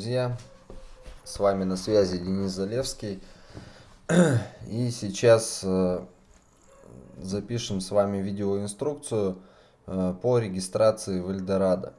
Друзья, с вами на связи Денис Залевский. И сейчас э, запишем с вами видеоинструкцию э, по регистрации в Эльдорадо.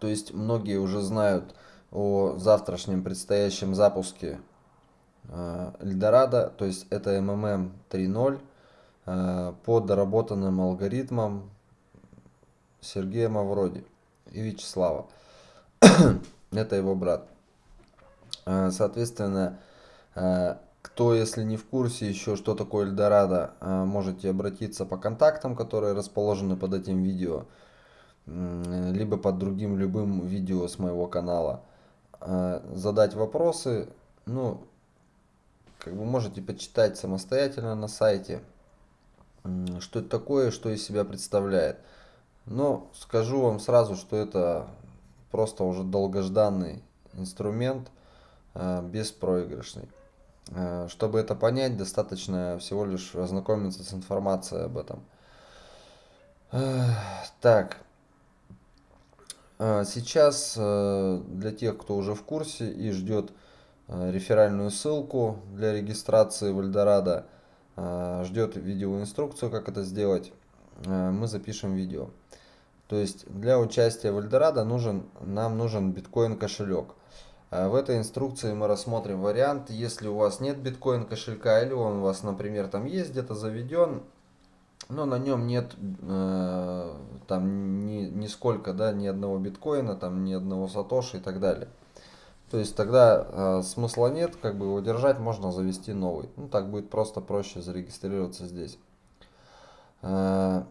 То есть многие уже знают о завтрашнем предстоящем запуске э, Эльдорадо, то есть это MMM 3.0 по доработанным алгоритмам Сергея Мавроди и Вячеслава. это его брат. А, соответственно, а, кто, если не в курсе еще, что такое Эльдорадо, а, можете обратиться по контактам, которые расположены под этим видео, либо под другим любым видео с моего канала, задать вопросы, ну, как бы можете почитать самостоятельно на сайте, что это такое, что из себя представляет. Но скажу вам сразу, что это просто уже долгожданный инструмент, э, беспроигрышный. Э, чтобы это понять, достаточно всего лишь ознакомиться с информацией об этом. Э, так, сейчас для тех, кто уже в курсе и ждет реферальную ссылку для регистрации в Эльдорадо, ждет видеоинструкцию, как это сделать, мы запишем видео. То есть для участия в Эльдорадо нужен, нам нужен биткоин кошелек. А в этой инструкции мы рассмотрим вариант, если у вас нет биткоин кошелька или он у вас, например, там есть где-то заведен, но на нем нет э, там ни, нисколько, да, ни одного биткоина, там ни одного сатоши и так далее. То есть тогда э, смысла нет, как бы его держать, можно завести новый. Ну так будет просто проще зарегистрироваться здесь. Э,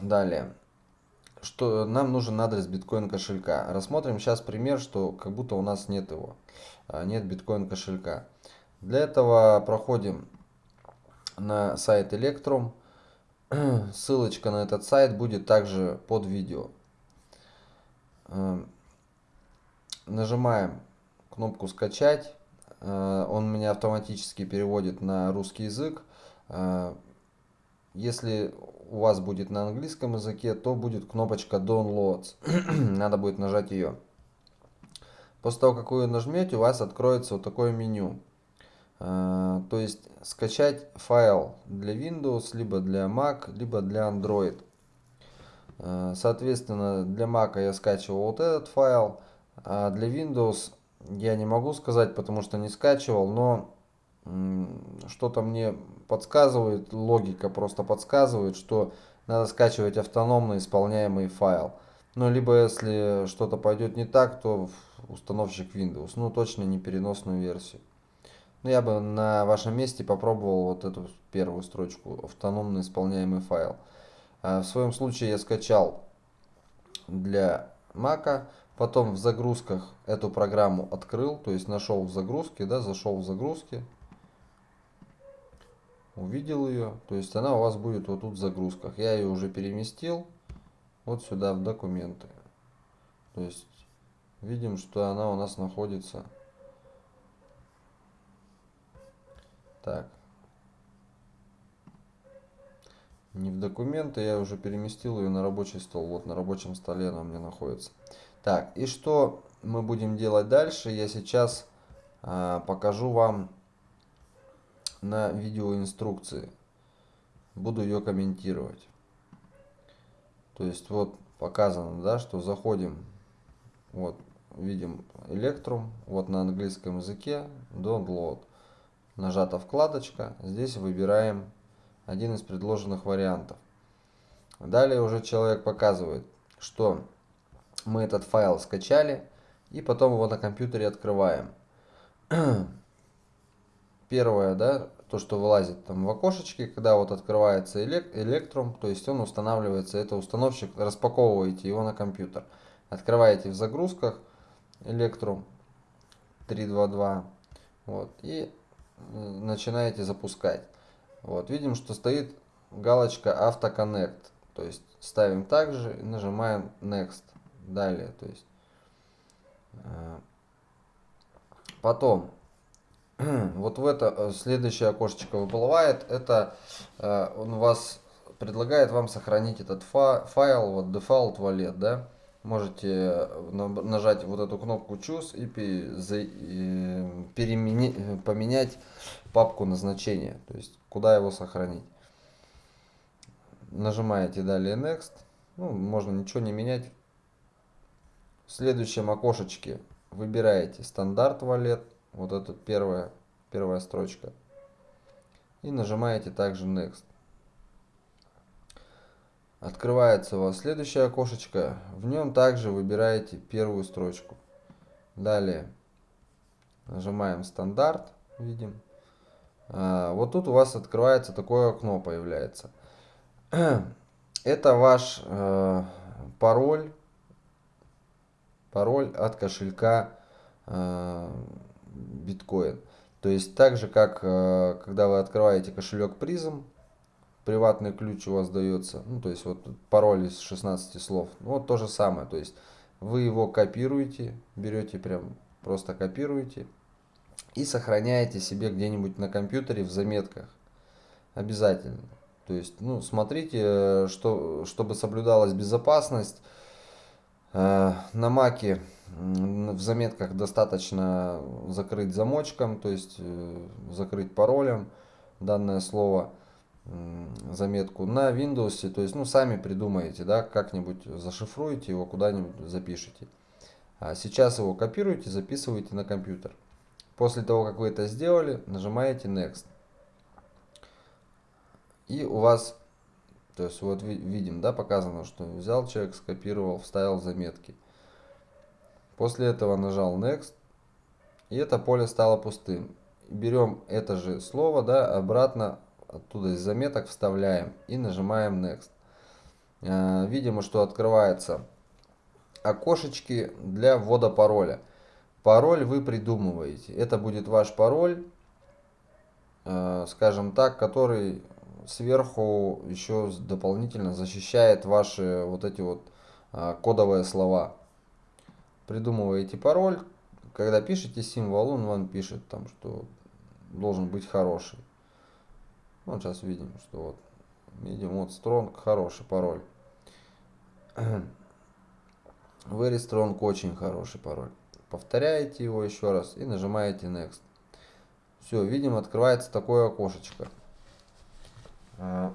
Далее. Что нам нужен адрес биткоин кошелька. Рассмотрим сейчас пример, что как будто у нас нет его. А, нет биткоин кошелька. Для этого проходим на сайт Electrum. Ссылочка на этот сайт будет также под видео. А, нажимаем кнопку скачать. А, он меня автоматически переводит на русский язык. Если у вас будет на английском языке, то будет кнопочка Downloads. Надо будет нажать ее. После того, как вы ее нажмете, у вас откроется вот такое меню. А, то есть скачать файл для Windows, либо для Mac, либо для Android. А, соответственно, для Mac я скачивал вот этот файл, а для Windows я не могу сказать, потому что не скачивал, но что-то мне подсказывает, логика просто подсказывает, что надо скачивать автономно исполняемый файл. Ну, либо если что-то пойдет не так, то установщик Windows. Ну, точно не переносную версию. Но я бы на вашем месте попробовал вот эту первую строчку, автономно исполняемый файл. А в своем случае я скачал для Mac, потом в загрузках эту программу открыл, то есть нашел в загрузке, да, зашел в загрузки, увидел ее. То есть она у вас будет вот тут в загрузках. Я ее уже переместил вот сюда в документы. То есть видим, что она у нас находится. Так. Не в документы, я уже переместил ее на рабочий стол. Вот на рабочем столе она у меня находится. Так, и что мы будем делать дальше? Я сейчас а, покажу вам на видеоинструкции. Буду ее комментировать. То есть вот показано, да, что заходим, вот видим Electrum, вот на английском языке, download. Нажата вкладочка, здесь выбираем один из предложенных вариантов. Далее уже человек показывает, что мы этот файл скачали и потом его на компьютере открываем. Первое, да, то, что вылазит там в окошечке, когда вот открывается Electrum, то есть он устанавливается, это установщик, распаковываете его на компьютер. Открываете в загрузках Electrum 322, вот, и начинаете запускать. Вот, видим, что стоит галочка AutoConnect, то есть ставим также и нажимаем Next, далее, то есть э, потом вот в это э, следующее окошечко выплывает. Это э, он вас предлагает вам сохранить этот файл, вот default wallet, да. можете нажать вот эту кнопку Choose и переменить, поменять папку назначения, то есть куда его сохранить. Нажимаете далее Next, ну, можно ничего не менять. В следующем окошечке выбираете стандарт валет, вот это первая, первая строчка, и нажимаете также Next. Открывается у вас следующее окошечко. В нем также выбираете первую строчку. Далее нажимаем стандарт. Видим. А, вот тут у вас открывается такое окно появляется. Это ваш э, пароль. Пароль от кошелька э, биткоин. То есть так же как э, когда вы открываете кошелек призм, приватный ключ у вас дается, ну, то есть вот пароль из 16 слов, ну, вот то же самое, то есть вы его копируете, берете прям, просто копируете и сохраняете себе где-нибудь на компьютере в заметках, обязательно. То есть, ну, смотрите, что, чтобы соблюдалась безопасность, э, на маке в заметках достаточно закрыть замочком, то есть э, закрыть паролем данное слово – заметку на Windows, то есть, ну, сами придумаете, да, как-нибудь зашифруете его, куда-нибудь запишите. А сейчас его копируете, записываете на компьютер. После того, как вы это сделали, нажимаете Next. И у вас, то есть, вот видим, да, показано, что взял человек, скопировал, вставил заметки. После этого нажал Next, и это поле стало пустым. Берем это же слово, да, обратно оттуда из заметок вставляем и нажимаем Next. Э, видимо, что открывается окошечки для ввода пароля. Пароль вы придумываете. Это будет ваш пароль, э, скажем так, который сверху еще дополнительно защищает ваши вот эти вот э, кодовые слова. Придумываете пароль, когда пишете символ, он вам пишет там, что должен быть хороший. Вот сейчас видим, что вот видим вот strong хороший пароль. Very strong очень хороший пароль. Повторяете его еще раз и нажимаете next. Все, видим, открывается такое окошечко. А,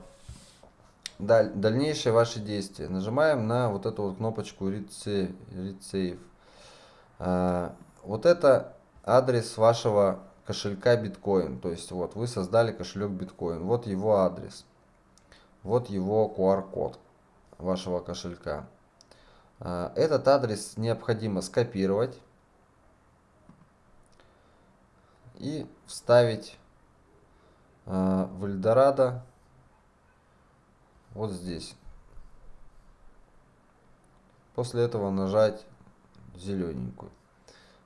даль, дальнейшие ваши действия. Нажимаем на вот эту вот кнопочку Read Save. А, вот это адрес вашего кошелька биткоин. То есть вот вы создали кошелек биткоин. Вот его адрес. Вот его QR-код вашего кошелька. А, этот адрес необходимо скопировать и вставить а, в Эльдорадо вот здесь. После этого нажать зелененькую.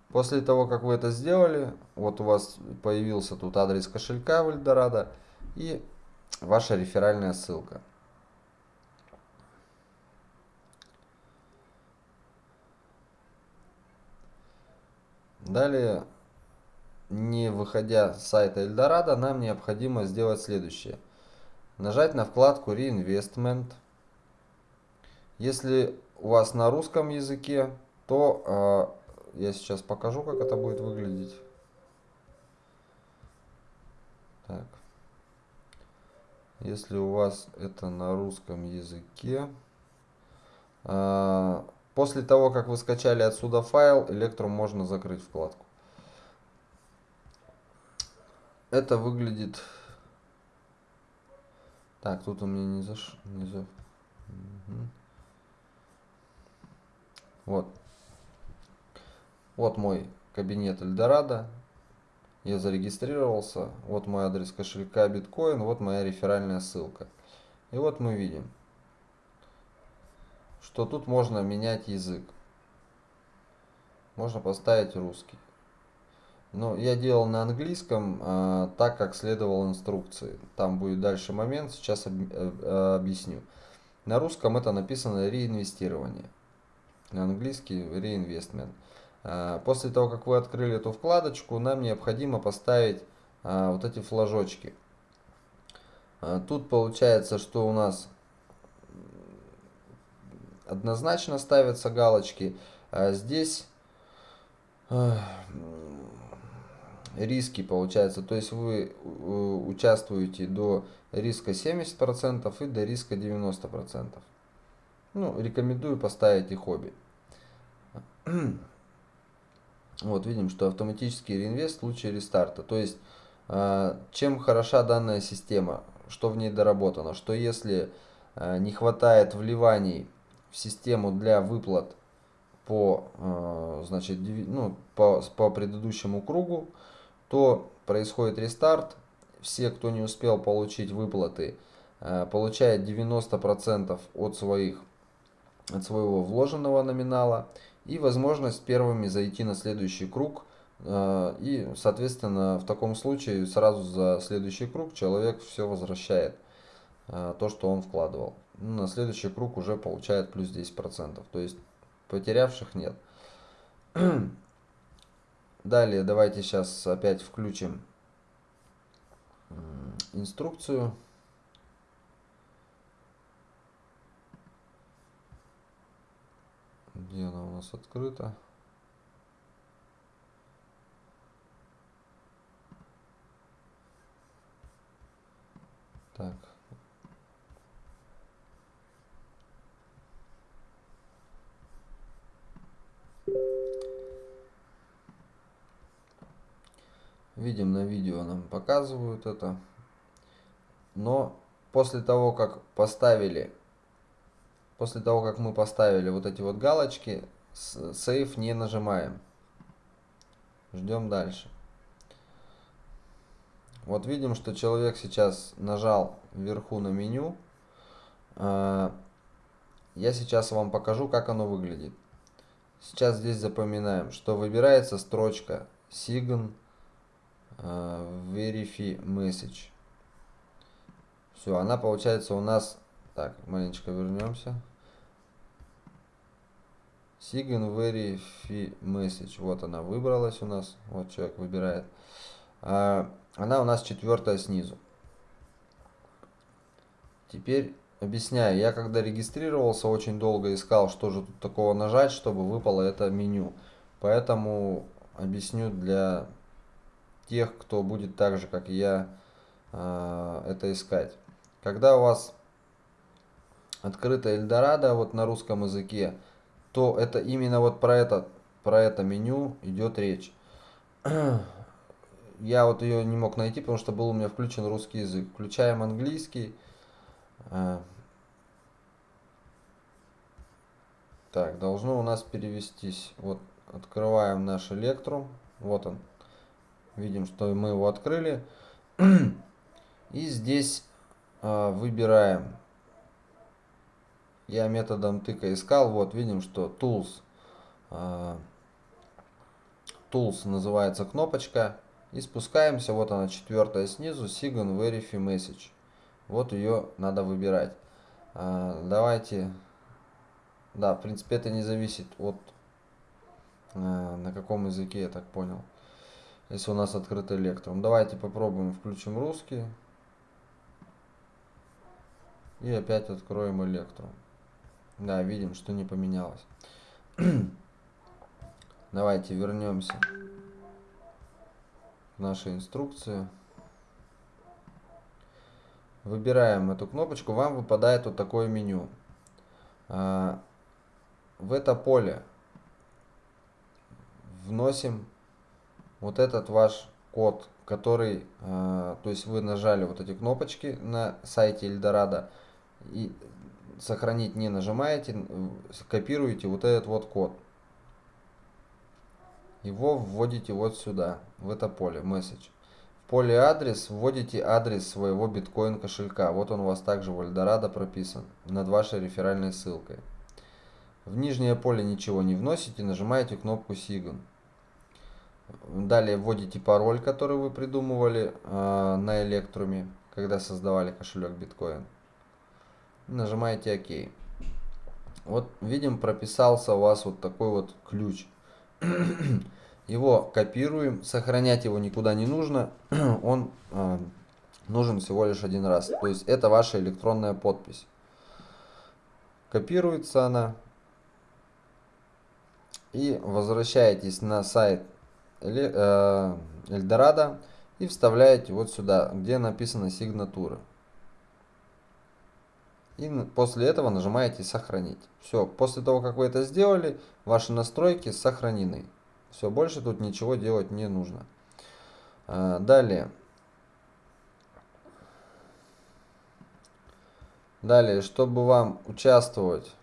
После того, как вы это сделали, вот у вас появился тут адрес кошелька в Эльдорадо и ваша реферальная ссылка. Далее, не выходя с сайта Эльдорадо, нам необходимо сделать следующее. Нажать на вкладку Reinvestment. Если у вас на русском языке, то а, я сейчас покажу, как это будет выглядеть. Так. Если у вас это на русском языке, а, после того, как вы скачали отсюда файл, Electrum можно закрыть вкладку. Это выглядит... Так, тут у меня не заш... Не за... Угу. Вот. Вот мой кабинет Эльдорадо. Я зарегистрировался. Вот мой адрес кошелька биткоин. Вот моя реферальная ссылка. И вот мы видим, что тут можно менять язык. Можно поставить русский. Но я делал на английском, а, так как следовал инструкции. Там будет дальше момент, сейчас об, э, объясню. На русском это написано реинвестирование. На английский реинвестмент. А, после того, как вы открыли эту вкладочку, нам необходимо поставить а, вот эти флажочки. А, тут получается, что у нас однозначно ставятся галочки. А здесь э, риски получается. То есть вы участвуете до риска 70% и до риска 90%. Ну, рекомендую поставить и хобби. Вот, видим, что автоматический реинвест в случае рестарта. То есть, э, чем хороша данная система, что в ней доработано, что если э, не хватает вливаний в систему для выплат по, э, значит, ну, по, по предыдущему кругу, то происходит рестарт. Все, кто не успел получить выплаты, получает 90% от, своих, от своего вложенного номинала и возможность первыми зайти на следующий круг. Э, и, соответственно, в таком случае сразу за следующий круг человек все возвращает, э, то, что он вкладывал. На следующий круг уже получает плюс 10%. То есть потерявших нет. Далее давайте сейчас опять включим инструкцию. Где она у нас открыта? Так. Видим на видео нам показывают это. Но после того, как поставили После того, как мы поставили вот эти вот галочки, сейф не нажимаем. Ждем дальше. Вот видим, что человек сейчас нажал вверху на меню. А, я сейчас вам покажу, как оно выглядит. Сейчас здесь запоминаем, что выбирается строчка Sign Verify Message. Все, она получается у нас... Так, маленечко вернемся. Sign Verify Message. Вот она выбралась у нас. Вот человек выбирает. А, она у нас четвертая снизу. Теперь объясняю. Я когда регистрировался, очень долго искал, что же тут такого нажать, чтобы выпало это меню. Поэтому объясню для тех, кто будет так же, как я, а, это искать. Когда у вас открыто Эльдорадо вот на русском языке, то это именно вот про это, про это меню идет речь. Я вот ее не мог найти, потому что был у меня включен русский язык. Включаем английский. А. Так, должно у нас перевестись. Вот, открываем наш Electrum. Вот он. Видим, что мы его открыли. И здесь э, выбираем я методом тыка искал, вот видим, что Tools, uh, Tools называется кнопочка, и спускаемся, вот она четвертая снизу, Sigon Verify Message. Вот ее надо выбирать. Uh, давайте, да, в принципе это не зависит от uh, на каком языке, я так понял. Если у нас открытый электром. Давайте попробуем, включим русский. И опять откроем электрон. Да, видим, что не поменялось. Давайте вернемся в нашу инструкцию. Выбираем эту кнопочку, вам выпадает вот такое меню. А, в это поле вносим вот этот ваш код, который, а, то есть вы нажали вот эти кнопочки на сайте Эльдорадо, и сохранить не нажимаете, копируете вот этот вот код. Его вводите вот сюда, в это поле, message. В поле адрес вводите адрес своего биткоин кошелька. Вот он у вас также в Эльдорадо прописан, над вашей реферальной ссылкой. В нижнее поле ничего не вносите, нажимаете кнопку Sign. Далее вводите пароль, который вы придумывали э, на Электруме, когда создавали кошелек биткоин нажимаете ОК. Вот видим, прописался у вас вот такой вот ключ. Его копируем, сохранять его никуда не нужно, он э, нужен всего лишь один раз. То есть это ваша электронная подпись. Копируется она. И возвращаетесь на сайт э, Эльдорадо и вставляете вот сюда, где написано сигнатура. И после этого нажимаете сохранить. Все, после того, как вы это сделали, ваши настройки сохранены. Все, больше тут ничего делать не нужно. А, далее. Далее, чтобы вам участвовать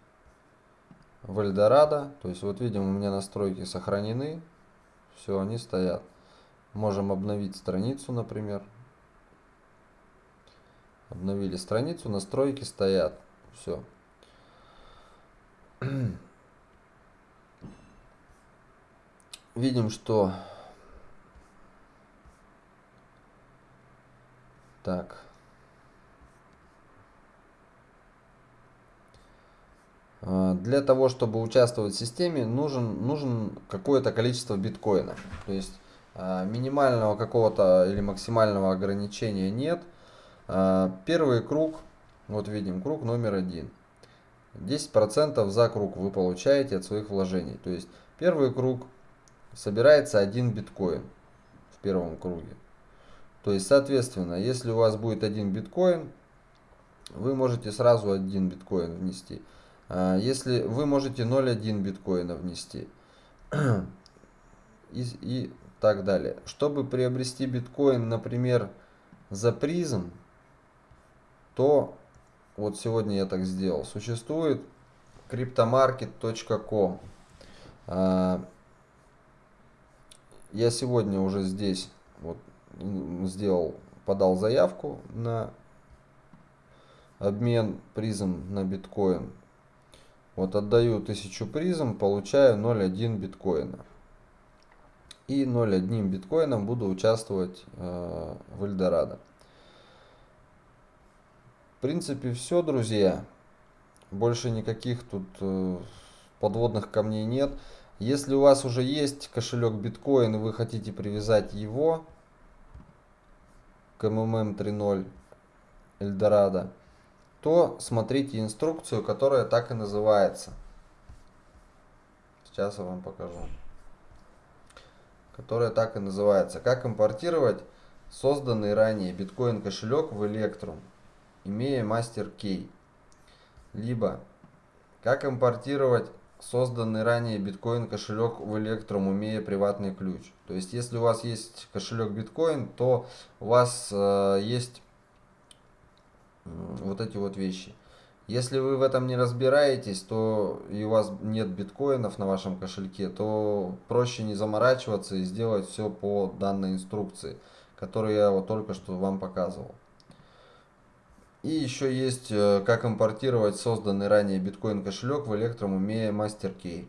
в Эльдорадо, то есть вот видим, у меня настройки сохранены. Все, они стоят. Можем обновить страницу, например. Обновили страницу, настройки стоят. Все. Видим, что... Так. А, для того, чтобы участвовать в системе, нужен, нужен какое-то количество биткоина. То есть а, минимального какого-то или максимального ограничения нет. А, первый круг, вот видим, круг номер один. 10% за круг вы получаете от своих вложений. То есть первый круг собирается один биткоин в первом круге. То есть, соответственно, если у вас будет один биткоин, вы можете сразу один биткоин внести. А, если вы можете 0,1 биткоина внести и, и так далее. Чтобы приобрести биткоин, например, за призм, то вот сегодня я так сделал. Существует cryptomarket.com. А, я сегодня уже здесь вот сделал, подал заявку на обмен призм на биткоин. Вот отдаю 1000 призм, получаю 0,1 биткоина. И 0,1 биткоином буду участвовать э, в Эльдорадо. В принципе все, друзья. Больше никаких тут э, подводных камней нет. Если у вас уже есть кошелек биткоин вы хотите привязать его к MMM 3.0 Эльдорадо, то смотрите инструкцию, которая так и называется. Сейчас я вам покажу. Которая так и называется. Как импортировать созданный ранее биткоин кошелек в Electrum, имея мастер кей. Либо как импортировать созданный ранее биткоин кошелек в Electrum, имея приватный ключ. То есть, если у вас есть кошелек биткоин, то у вас э, есть вот эти вот вещи. Если вы в этом не разбираетесь, то и у вас нет биткоинов на вашем кошельке, то проще не заморачиваться и сделать все по данной инструкции, которую я вот только что вам показывал. И еще есть, э, как импортировать созданный ранее биткоин кошелек в Electrum, имея MasterKey.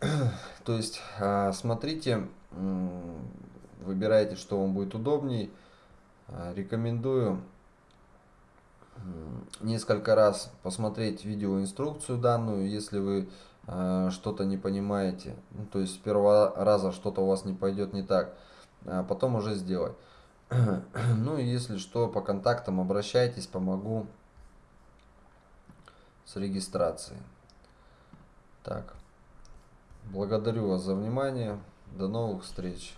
То есть, а, смотрите, выбирайте, что вам будет удобней. А, рекомендую несколько раз посмотреть видеоинструкцию данную, если вы э, что-то не понимаете, ну, то есть с первого раза что-то у вас не пойдет не так, а потом уже сделать. ну и если что, по контактам обращайтесь, помогу с регистрацией. Так, благодарю вас за внимание, до новых встреч.